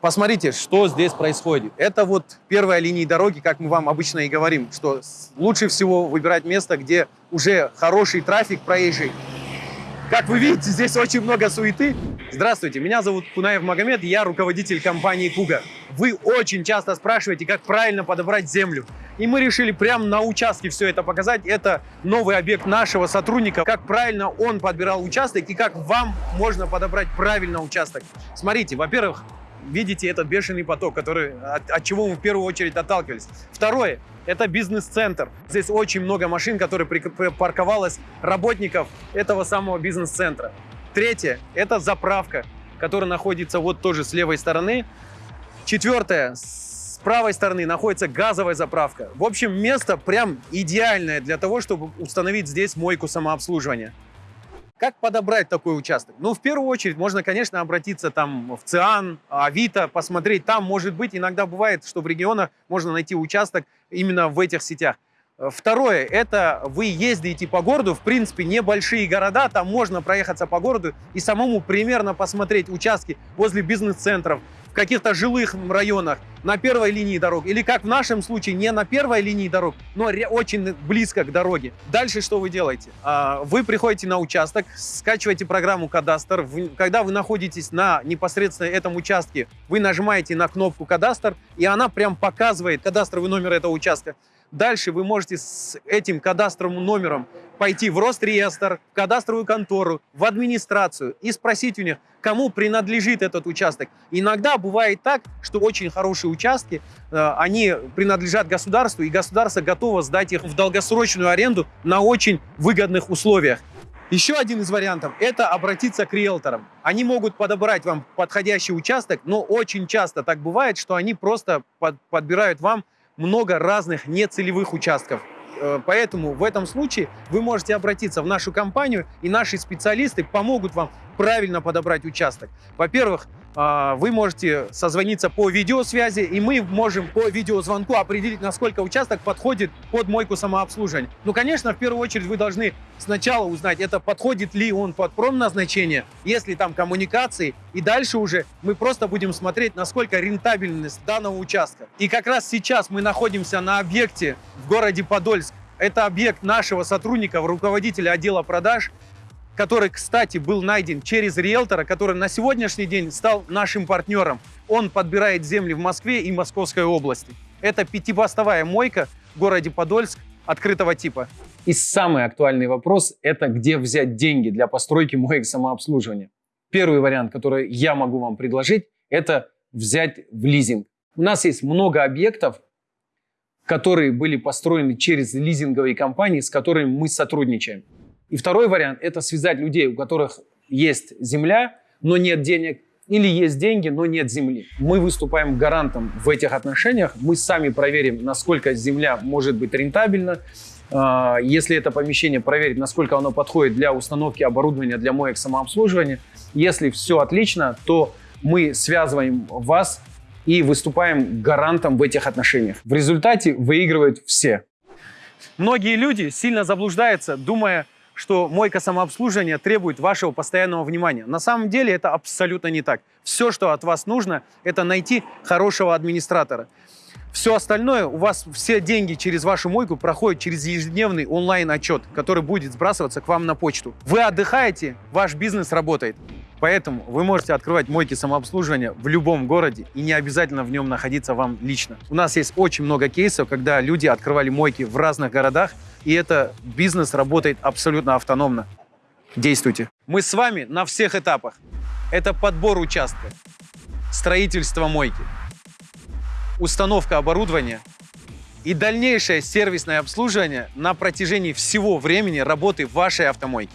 Посмотрите, что здесь происходит. Это вот первая линия дороги, как мы вам обычно и говорим, что лучше всего выбирать место, где уже хороший трафик проезжий. Как вы видите, здесь очень много суеты. Здравствуйте, меня зовут Кунаев Магомед, я руководитель компании Куга. Вы очень часто спрашиваете, как правильно подобрать землю. И мы решили прямо на участке все это показать. Это новый объект нашего сотрудника, как правильно он подбирал участок и как вам можно подобрать правильно участок. Смотрите, во-первых, видите этот бешеный поток, который, от, от чего мы в первую очередь отталкивались. Второе – это бизнес-центр. Здесь очень много машин, которые припарковалось работников этого самого бизнес-центра. Третье – это заправка, которая находится вот тоже с левой стороны. Четвертое – с правой стороны находится газовая заправка. В общем, место прям идеальное для того, чтобы установить здесь мойку самообслуживания. Как подобрать такой участок? Ну, в первую очередь, можно, конечно, обратиться там в ЦИАН, Авито, посмотреть. Там, может быть, иногда бывает, что в регионах можно найти участок именно в этих сетях. Второе, это вы ездите по городу, в принципе, небольшие города, там можно проехаться по городу и самому примерно посмотреть участки возле бизнес-центров, в каких-то жилых районах, на первой линии дорог, или как в нашем случае, не на первой линии дорог, но очень близко к дороге. Дальше что вы делаете? А, вы приходите на участок, скачиваете программу «Кадастр». Когда вы находитесь на непосредственно этом участке, вы нажимаете на кнопку «Кадастр», и она прям показывает кадастровый номер этого участка. Дальше вы можете с этим кадастровым номером пойти в Росреестр, в кадастровую контору, в администрацию и спросить у них, кому принадлежит этот участок. Иногда бывает так, что очень хорошие участки, э, они принадлежат государству, и государство готово сдать их в долгосрочную аренду на очень выгодных условиях. Еще один из вариантов – это обратиться к риэлторам. Они могут подобрать вам подходящий участок, но очень часто так бывает, что они просто под, подбирают вам много разных нецелевых участков. Э, поэтому в этом случае вы можете обратиться в нашу компанию, и наши специалисты помогут вам правильно подобрать участок. Во-первых, вы можете созвониться по видеосвязи, и мы можем по видеозвонку определить, насколько участок подходит под мойку самообслуживания. Ну, конечно, в первую очередь вы должны сначала узнать, это подходит ли он под промназначение, если там коммуникации, и дальше уже мы просто будем смотреть, насколько рентабельность данного участка. И как раз сейчас мы находимся на объекте в городе Подольск. Это объект нашего сотрудника, руководителя отдела продаж, который, кстати, был найден через риэлтора, который на сегодняшний день стал нашим партнером. Он подбирает земли в Москве и Московской области. Это пятипостовая мойка в городе Подольск открытого типа. И самый актуальный вопрос – это где взять деньги для постройки моек самообслуживания. Первый вариант, который я могу вам предложить, это взять в лизинг. У нас есть много объектов, которые были построены через лизинговые компании, с которыми мы сотрудничаем. И второй вариант – это связать людей, у которых есть земля, но нет денег, или есть деньги, но нет земли. Мы выступаем гарантом в этих отношениях. Мы сами проверим, насколько земля может быть рентабельна. А, если это помещение, проверить, насколько оно подходит для установки оборудования для моек самообслуживания. Если все отлично, то мы связываем вас и выступаем гарантом в этих отношениях. В результате выигрывают все. Многие люди сильно заблуждаются, думая, что мойка самообслуживания требует вашего постоянного внимания. На самом деле это абсолютно не так. Все, что от вас нужно, это найти хорошего администратора. Все остальное, у вас все деньги через вашу мойку проходят через ежедневный онлайн-отчет, который будет сбрасываться к вам на почту. Вы отдыхаете, ваш бизнес работает. Поэтому вы можете открывать мойки самообслуживания в любом городе и не обязательно в нем находиться вам лично. У нас есть очень много кейсов, когда люди открывали мойки в разных городах, и это бизнес работает абсолютно автономно. Действуйте. Мы с вами на всех этапах. Это подбор участка, строительство мойки, установка оборудования и дальнейшее сервисное обслуживание на протяжении всего времени работы вашей автомойки.